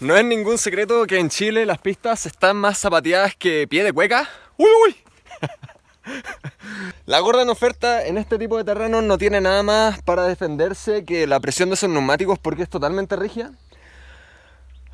No es ningún secreto que en Chile las pistas están más zapateadas que pie de cueca. ¡Uy, uy! La gorda en oferta en este tipo de terrenos no tiene nada más para defenderse que la presión de esos neumáticos porque es totalmente rígida.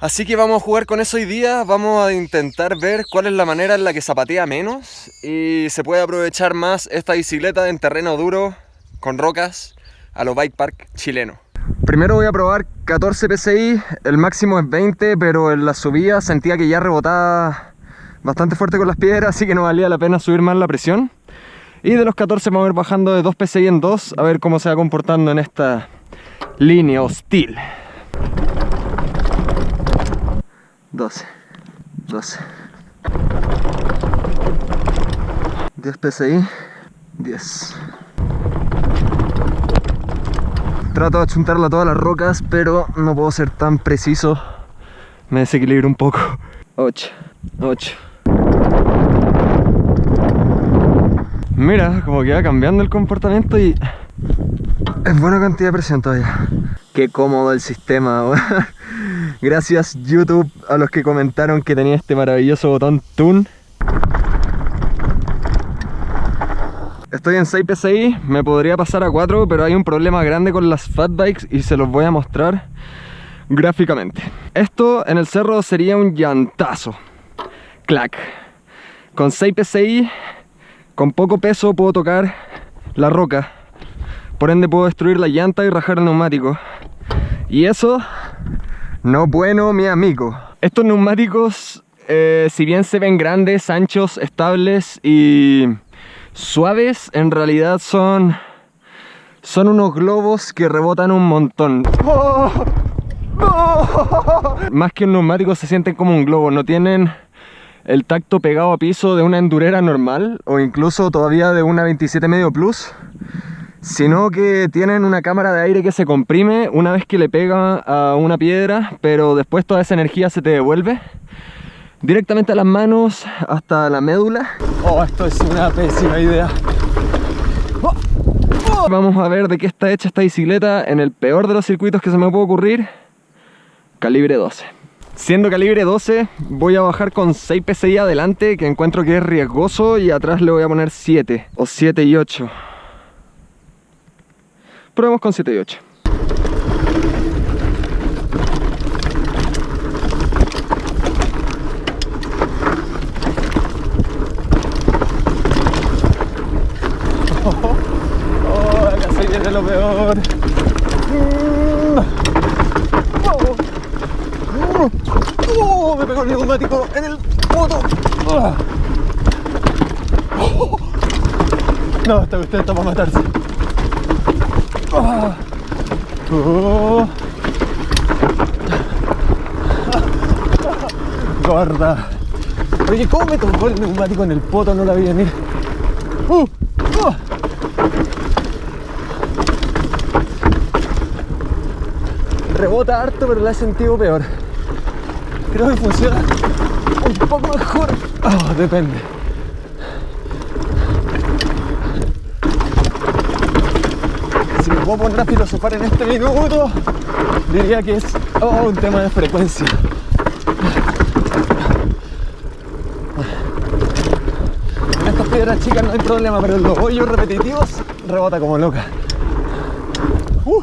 Así que vamos a jugar con eso hoy día, vamos a intentar ver cuál es la manera en la que zapatea menos y se puede aprovechar más esta bicicleta en terreno duro, con rocas, a los bike park chileno. Primero voy a probar 14 PSI, el máximo es 20, pero en la subida sentía que ya rebotaba bastante fuerte con las piedras, así que no valía la pena subir más la presión. Y de los 14 vamos a ir bajando de 2 PSI en 2, a ver cómo se va comportando en esta línea hostil. 12, 12. 10 PSI, 10. Trato de achuntarla a todas las rocas, pero no puedo ser tan preciso. Me desequilibro un poco. 8, 8. Mira, como que va cambiando el comportamiento y... Es buena cantidad de presión todavía. Qué cómodo el sistema. Gracias YouTube a los que comentaron que tenía este maravilloso botón Tune. Estoy en 6 PSI, me podría pasar a 4, pero hay un problema grande con las fat bikes y se los voy a mostrar gráficamente. Esto en el cerro sería un llantazo. Clac. Con 6 PSI, con poco peso puedo tocar la roca. Por ende puedo destruir la llanta y rajar el neumático. Y eso, no bueno mi amigo. Estos neumáticos, eh, si bien se ven grandes, anchos, estables y suaves, en realidad son, son unos globos que rebotan un montón. Más que un neumático se sienten como un globo, no tienen el tacto pegado a piso de una endurera normal o incluso todavía de una 27 medio plus sino que tienen una cámara de aire que se comprime una vez que le pega a una piedra pero después toda esa energía se te devuelve directamente a las manos hasta la médula. Oh, esto es una pésima idea. Oh, oh. Vamos a ver de qué está hecha esta bicicleta en el peor de los circuitos que se me puede ocurrir. Calibre 12. Siendo calibre 12, voy a bajar con 6 PSI adelante, que encuentro que es riesgoso, y atrás le voy a poner 7, o 7 y 8. Probemos con 7 y 8. lo peor. Oh, me pegó el neumático en el foto. No, esta usted está para matarse. Oh. Gorda. Oye, ¿cómo me tocó el neumático en el poto? No la vi venir. Uh, uh. rebota harto, pero la he sentido peor. Creo que funciona un poco mejor. Oh, depende. Si me puedo poner a filosofar en este minuto, diría que es oh, un tema de frecuencia. En estas piedras chicas no hay problema, pero en los hoyos repetitivos rebota como loca. Uh.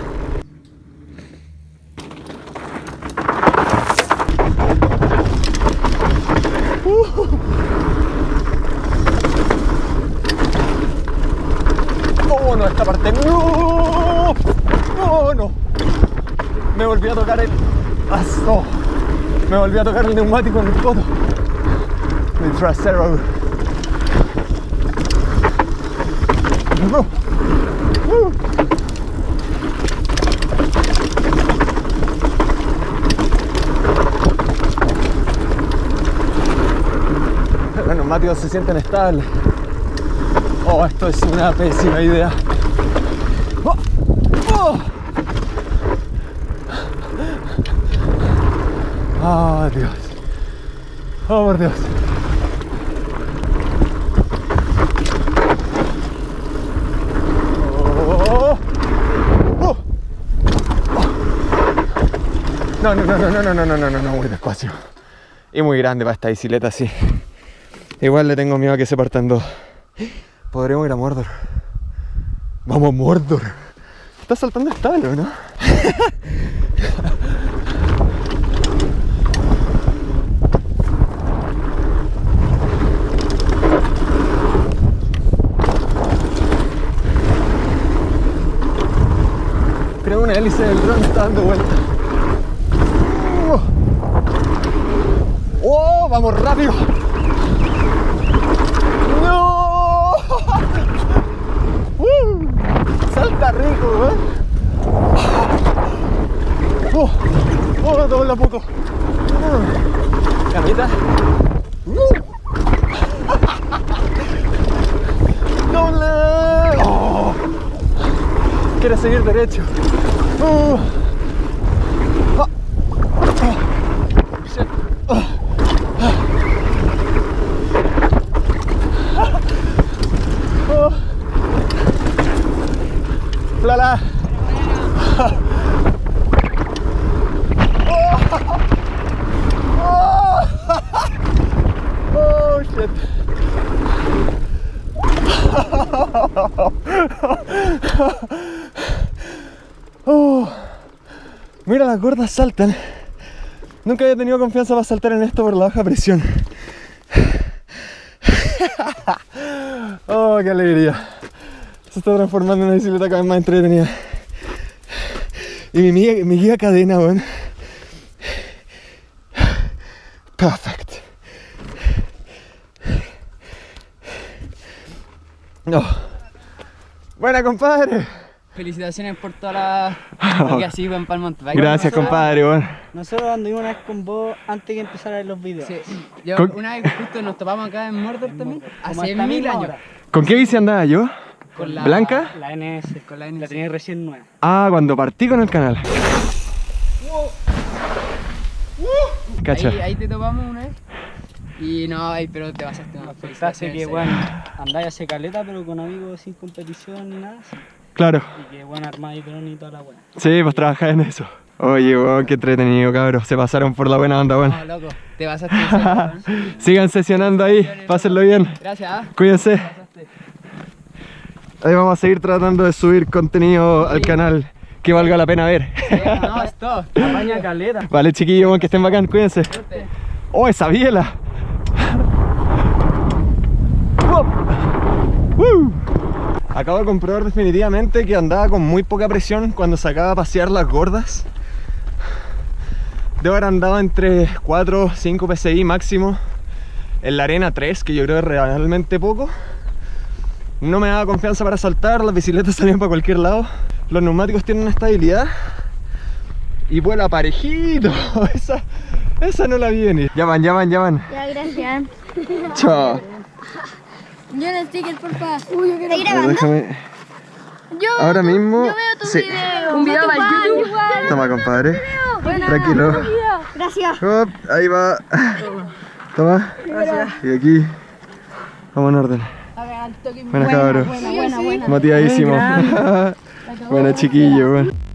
volví a tocar el... Me volví a tocar el neumático en el codo. Mi trasero. No. Los neumáticos se sienten estables. Oh, esto es una pésima idea. Oh, Dios. Oh, por Dios. Oh. Oh. No, no, no, no, no, no, no, no, no, no, no, muy despacio. Y muy grande para esta bicicleta así. Igual le tengo miedo a que se partan dos. Podremos ir a Mordor. Vamos a Mordor. Está saltando estable, ¿no? Una hélice del dron está dando vuelta. ¡Oh! ¡Vamos rápido! ¡No! ¡Uh! ¡Salta rico, ¿eh? ¡Oh! ¡Oh! Dobla poco. Uh. ¿Camita? ¡Uh! ¡Doble! ¡Oh! Quiere seguir derecho. Oh. Oh. Oh. oh là là Oh shit las gordas saltan. Nunca había tenido confianza para saltar en esto por la baja presión. Oh, qué alegría. Se está transformando en una bicicleta cada vez más entretenida. Y mi, guía cadena, weón. Perfect. No. Buena, compadre. Felicitaciones por toda la lo que así en Palm Mountain Bike. Gracias, compadre, weón. Nosotros anduvimos una vez con vos antes que empezaran los videos. Sí, yo Con- una vez justo nos topamos acá en Mordor también, hace mil años. hora. ¿Con qué bici andaba yo? Con la- ¿Blanca? La NS. Con la La NS. tenía recién nueva. Ah, cuando partí con el canal. Cacha. Ahí, ahí te topamos una vez. Y no, pero te pasaste una Afectaste que, bueno, andáis hace caleta, pero con amigos sin competición ni nada. sí. Claro. Y que, bueno, armáis dron y toda la buena. Sí, pues trabajar en eso. Oye, weón, qué entretenido, cabros. Se pasaron por la buena onda, weón. No, loco, te pasaste. Sigan sesionando ahí, pásenlo bien. Gracias, ¿ah? Cuídense. Ahí vamos a seguir tratando de subir contenido al canal que valga la pena ver. Sí, No, es todo. Apaña caleta. Vale, chiquillos, weón, que estén bacán, cuídense. Suerte. ¡Oh, esa biela! ¡Wow! ¡Woo! Acabo de comprobar definitivamente que andaba con muy poca presión cuando sacaba a pasear las gordas. Debo haber andado entre 4 o 5 PSI máximo. En la arena 3, que yo creo que es realmente poco. No me daba confianza para saltar, las bicicletas salían para cualquier lado. Los neumáticos tienen una estabilidad. Y vuela parejito. Esa, esa no la vi venir. Ya van, ya van, ya van. Ya, gracias. Chao. Yo el sticker, porfa. Uy, yo quiero. ¿Estás A ver, déjame. Yo, Ahora mismo. yo veo tu sí. video. Un video tu para YouTube. igual. Toma, compadre. Buena. Tranquilo. Gracias. Hop, ahí va. Toma. Y aquí. Vamos en orden. Buenas cabros. Buena, buena, buena. Motivadísimo. Buena chiquillo, weón.